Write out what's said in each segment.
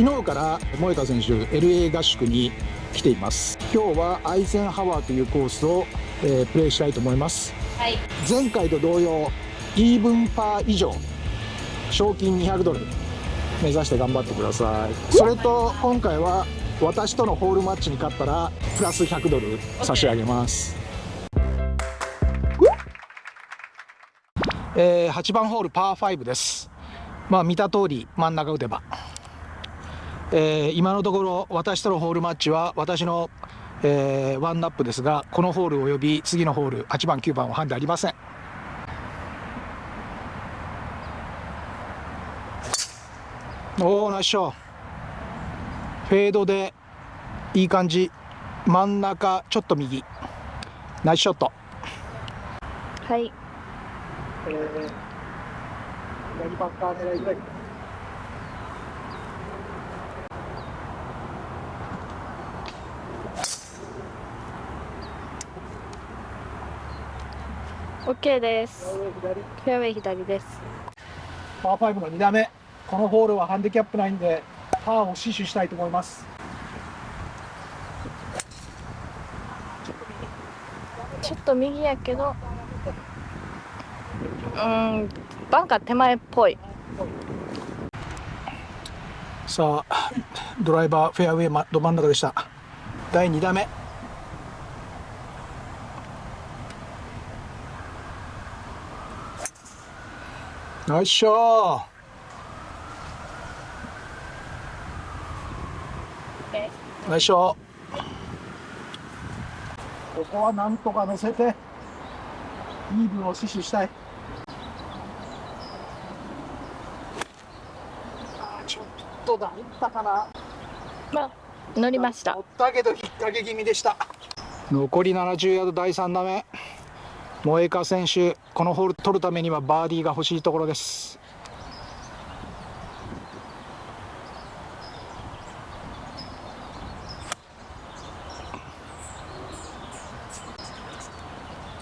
昨日から萌香選手 LA 合宿に来ています。今日はアイゼンハワーというコースを、えー、プレイしたいと思います、はい、前回と同様イーブンパー以上賞金200ドル目指して頑張ってください。それと今回は私とのホールマッチに勝ったらプラス100ドル差し上げます、えー、8番ホールパー5です。まあ見た通り真ん中打てば、えー、今のところ私とのホールマッチは私の、えー、ワンナップですがこのホールおよび次のホール8番9番はハンデありません。おおナイスショー。フェードでいい感じ。真ん中ちょっと右。ナイスショット。はい、えー、左バッター狙いたいオッケーです。フェアウェイ左です。パー5の2打目。このホールはハンディキャップないんでパーを死守したいと思いますちょっと右やけどうんバンカー手前っぽいさあドライバーフェアウェイど真ん中でした第2打目ナイスショーよいしょ。ここはなんとか乗せてイーブンを死守したい。あちょっとだ。ったかな。まあ乗りました。乗ったけど引っ掛け気味でした。残り70ヤード第3打目萌香選手このホール取るためにはバーディーが欲しいところです。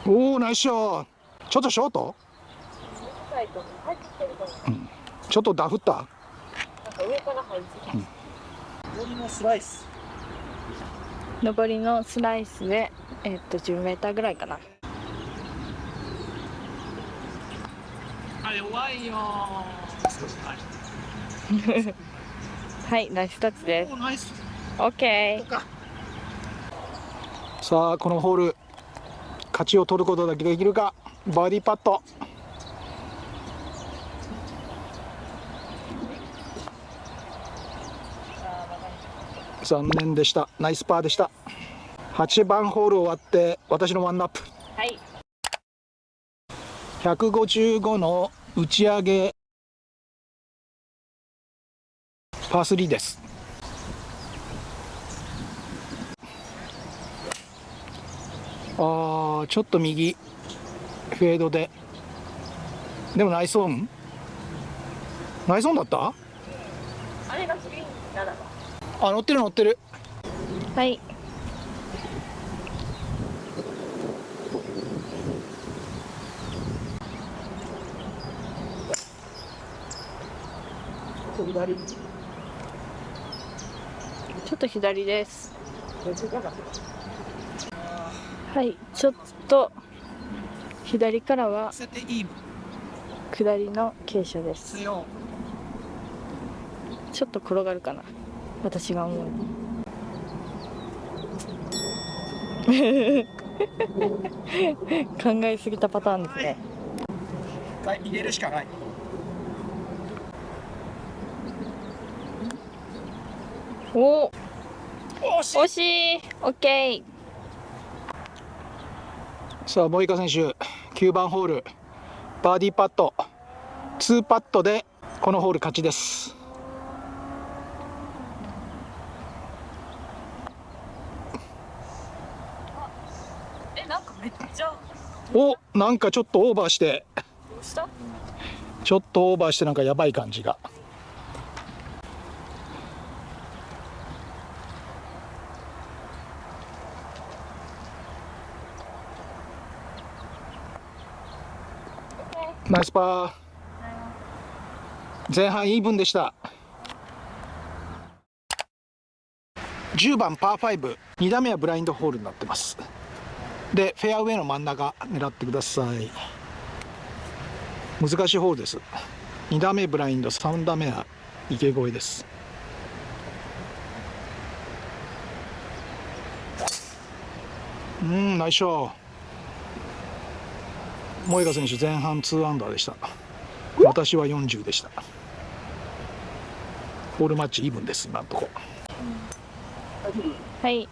おおナイスショー。ちょっとショート、うん、ちょっとダフった？上から入り上りのスライス。上りのスライスでえー、っと10メーターぐらいかなあ弱いよ はいナイスタッチです。オッケー。さあこのホール勝ちを取ることだけできるか？バーディーパット残念でした。ナイスパーでした。8番ホール終わって私のワンナップ。はい。155の打ち上げパー3です。ああちょっと右フェードで。でもナイスオン？ナイスオンだった？あれがあ乗ってる乗ってる。はい左。ちょっと左です。はいちょっと左からは下りの傾斜です。ちょっと転がるかな。私が思う 考えすぎたパターンですね。入れるしかないお惜しいオッケーさあ、モイカ選手、9番ホール、バーディーパット、2パットでこのホール勝ちです。え、なんかめっちゃ。お、なんかちょっとオーバーして。ちょっとオーバーしてなんかやばい感じが。ナイスパー。前半イーブンでした。10番パー52打目はブラインドホールになってます。でフェアウェイの真ん中狙ってください。難しいホールです。2打目ブラインド。3打目は池越えです。うんナイスショー。萌香選手前半2アンダーでした。私は40でした。ホールマッチイーブンです今のとこ。はい。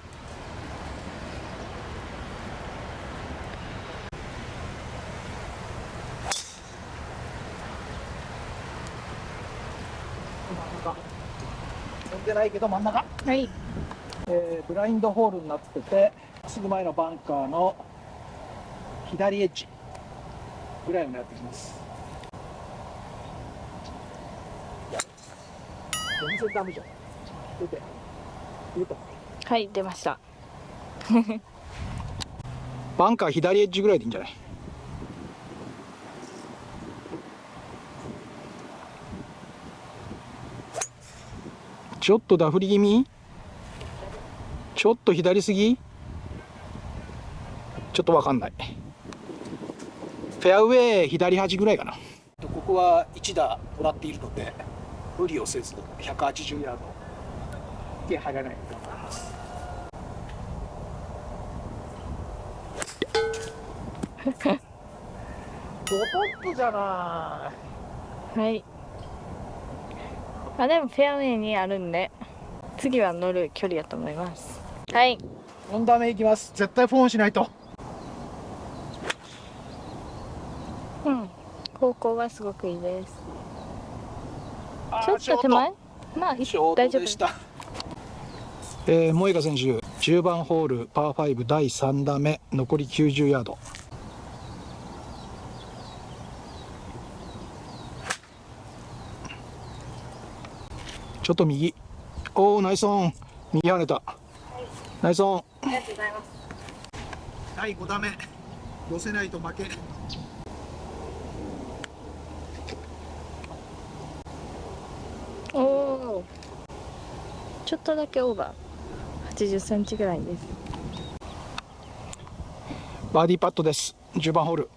飛んでないけど真ん中。はい。えー、ブラインドホールになっててすぐ前のバンカーの左エッジぐらいを狙ってきます。全然ダメじゃん。出て。出た。はい出ました。バンカー左エッジぐらいでいいんじゃない？ちょっとダフり気味？ちょっと左すぎ？ちょっとわかんないフェアウェイ左端ぐらいかな。ここは1打もらっているので無理をせず180ヤードで入らないと思います。ドトップじゃない。はい。あでもフェアウェイにあるんで次は乗る距離だと思います。はい。4打目いきます。絶対フォンしないとうん方向はすごくいいです。ちょっと手前？まあ大丈夫でしたえー、萌香選手10番ホールパー5第3打目残り90ヤード。ちょっと右。おおナイスオン。右跳ねた、ナイスオン。ありがとうございます。第5打目。寄せないと負けおおちょっとだけオーバー。80センチぐらいです。バーディーパットです。10番ホール。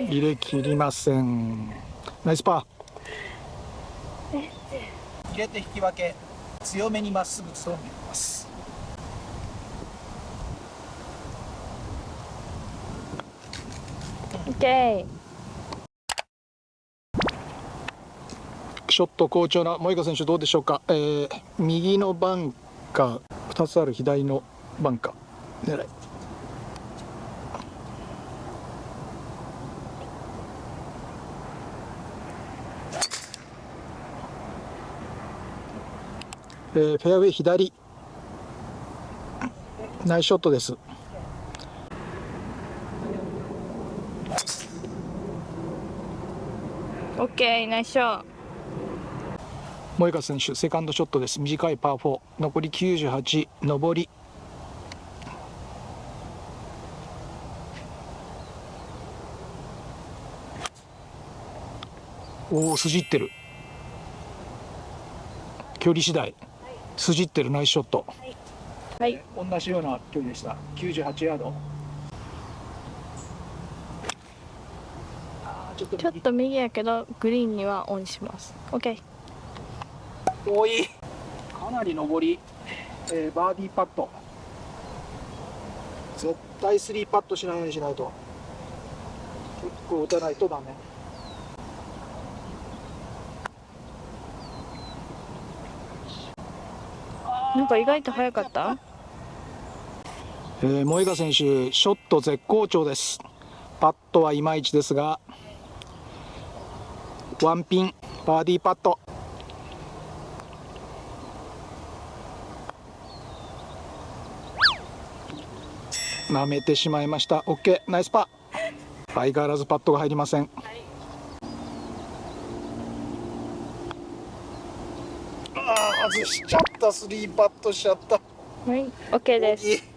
入れ切りません。ナイスパー。入れて引き分け。強めにまっすぐと見ますショット好調な萌香選手どうでしょうか、えー、右のバンカー2つある左のバンカー。狙い。えー、フェアウェイ左。ナイスショットです。ーオッケーナイスショー萌香選手セカンドショットです。短いパー4残り98上り。おお筋ってる。距離次第。筋ってる。ナイスショット。はい。同じような距離でした。98ヤードあーちょっと右やけどグリーンにはオンします。オッケー多い。かなり上り、えーバーディーパット。絶対スリーパットしないようにしないと。結構打たないとダメ。なんか意外と早かった？えー、萌香選手ショット絶好調です。パットはいまいちですがワンピンバーディーパット。舐めてしまいました。OK ナイスパー。相変わらずパットが入りません。ああ外しちゃった。スリーパットしちゃった。はい OK です